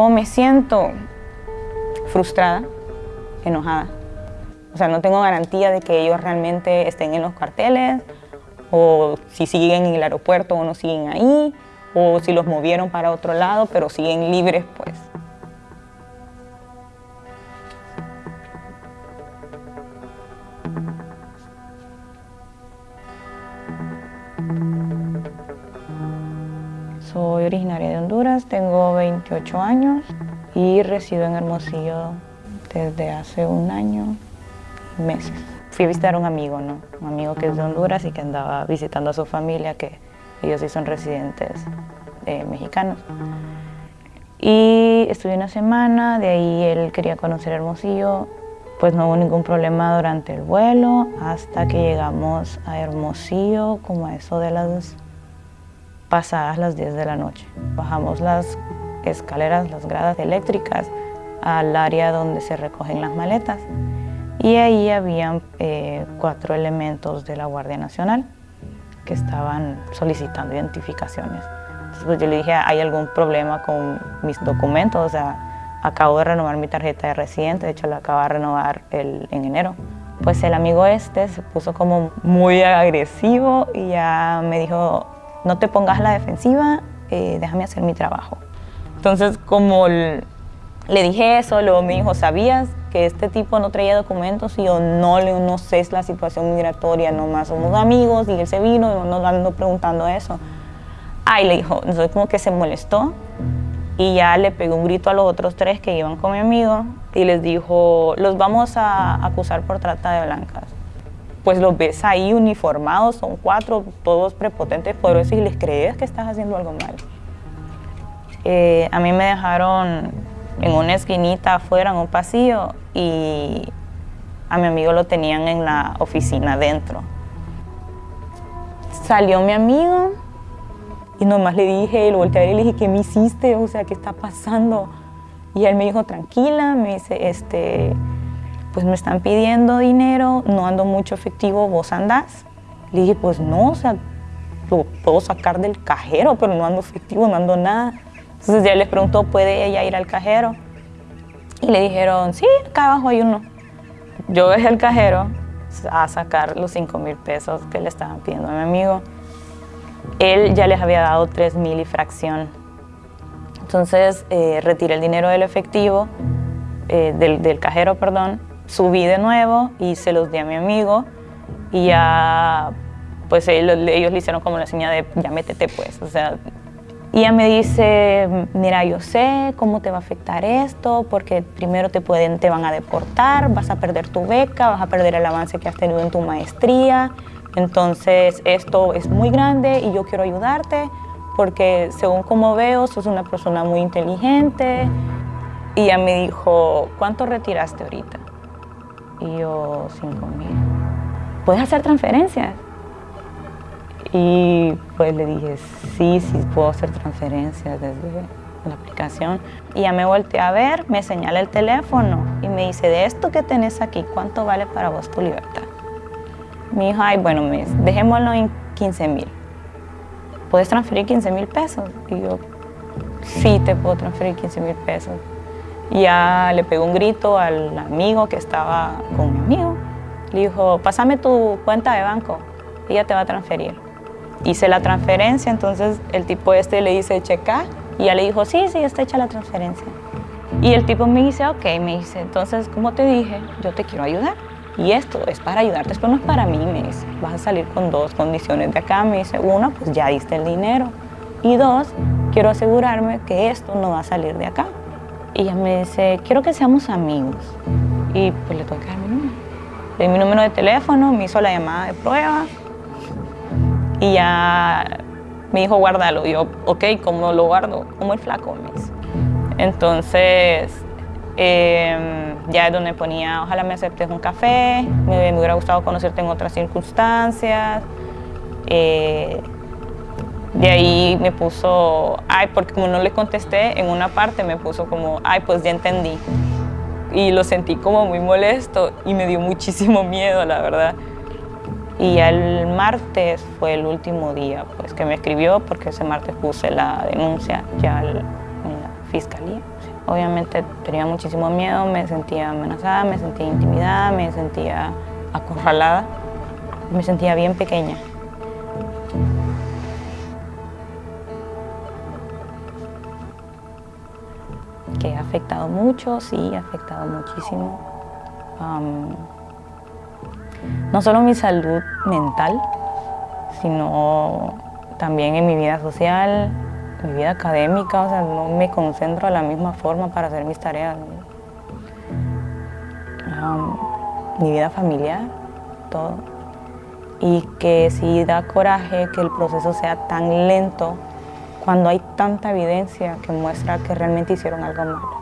¿Cómo me siento? Frustrada, enojada. O sea, no tengo garantía de que ellos realmente estén en los carteles, o si siguen en el aeropuerto o no siguen ahí, o si los movieron para otro lado, pero siguen libres, pues. Soy originaria de Honduras, tengo 28 años y resido en Hermosillo desde hace un año y meses. Fui a visitar a un amigo, ¿no? Un amigo que es de Honduras y que andaba visitando a su familia, que ellos sí son residentes eh, mexicanos. Y estuve una semana, de ahí él quería conocer Hermosillo, pues no hubo ningún problema durante el vuelo hasta que llegamos a Hermosillo, como a eso de las pasadas las 10 de la noche. Bajamos las escaleras, las gradas eléctricas al área donde se recogen las maletas y ahí habían eh, cuatro elementos de la Guardia Nacional que estaban solicitando identificaciones. Entonces pues, yo le dije, ¿hay algún problema con mis documentos? O sea, acabo de renovar mi tarjeta de residente, de hecho la acabo de renovar el, en enero. Pues el amigo este se puso como muy agresivo y ya me dijo, no te pongas a la defensiva, eh, déjame hacer mi trabajo. Entonces, como le dije eso, luego me dijo, ¿sabías que este tipo no traía documentos? Y yo, no, no sé es la situación migratoria, nomás somos amigos y él se vino y nos ando preguntando eso. Ay, le dijo, entonces como que se molestó y ya le pegó un grito a los otros tres que iban con mi amigo y les dijo, los vamos a acusar por trata de blancas pues los ves ahí uniformados, son cuatro, todos prepotentes, poderosos y les crees que estás haciendo algo mal. Eh, a mí me dejaron en una esquinita afuera, en un pasillo, y a mi amigo lo tenían en la oficina adentro. Salió mi amigo y nomás le dije, lo volteé y le dije, ¿qué me hiciste? O sea, ¿qué está pasando? Y él me dijo, tranquila, me dice, este, pues me están pidiendo dinero, no ando mucho efectivo, ¿vos andás? Le dije, pues no, o sea, lo puedo sacar del cajero, pero no ando efectivo, no ando nada. Entonces ya les preguntó, ¿puede ella ir al cajero? Y le dijeron, sí, acá abajo hay uno. Yo dejé el cajero a sacar los 5 mil pesos que le estaban pidiendo a mi amigo. Él ya les había dado 3 mil y fracción. Entonces eh, retiré el dinero del efectivo, eh, del, del cajero, perdón, subí de nuevo y se los di a mi amigo y ya, pues ellos, le hicieron como la señal de ya métete pues, o sea, y ella me dice, mira, yo sé cómo te va a afectar esto, porque primero te, pueden, te van a deportar, vas a perder tu beca, vas a perder el avance que has tenido en tu maestría, entonces esto es muy grande y yo quiero ayudarte, porque según como veo, sos una persona muy inteligente. Y ella me dijo, ¿cuánto retiraste ahorita? Y yo, 5 mil. ¿Puedes hacer transferencias? Y pues le dije, sí, sí puedo hacer transferencias desde la aplicación. Y ya me volteé a ver, me señala el teléfono y me dice, de esto que tenés aquí, ¿cuánto vale para vos tu libertad? Me dijo, ay, bueno, mes, dejémoslo en 15 mil. ¿Puedes transferir 15 mil pesos? Y yo, sí, te puedo transferir 15 mil pesos. Ya le pegó un grito al amigo que estaba con mi amigo. Le dijo, pásame tu cuenta de banco, ella te va a transferir. Hice la transferencia, entonces el tipo este le dice, checa, y ya le dijo, sí, sí, está hecha la transferencia. Y el tipo me dice, ok, me dice, entonces, como te dije, yo te quiero ayudar. Y esto es para ayudarte, esto no es para mí, me dice. Vas a salir con dos condiciones de acá, me dice. Una, pues ya diste el dinero. Y dos, quiero asegurarme que esto no va a salir de acá. Y ella me dice, quiero que seamos amigos. Y pues le tuve que dar mi número. Le di mi número de teléfono, me hizo la llamada de prueba. Y ya me dijo, guárdalo. Y yo, ok, ¿cómo lo guardo? Como el flaco, me dice. Entonces, em, ya es donde ponía, ojalá me aceptes un café, me, hubiera gustado conocerte en otras circunstancias. Eh, ahí me puso, ay, porque como no le contesté, en una parte me puso como, ay, pues ya entendí. Y lo sentí como muy molesto y me dio muchísimo miedo, la verdad. Y el martes fue el último día pues, que me escribió, porque ese martes puse la denuncia ya en la fiscalía. obviamente tenía muchísimo miedo, me sentía amenazada, me sentía intimidada, me sentía acorralada, me sentía bien pequeña. Que ha afectado mucho, sí, ha afectado muchísimo. no solo mi salud mental, sino también en mi vida social, mi vida académica, o sea, no me concentro de la misma forma para hacer mis tareas. mi vida familiar, todo. Y que si da coraje que el proceso sea tan lento cuando hay tanta evidencia que muestra que realmente hicieron algo malo.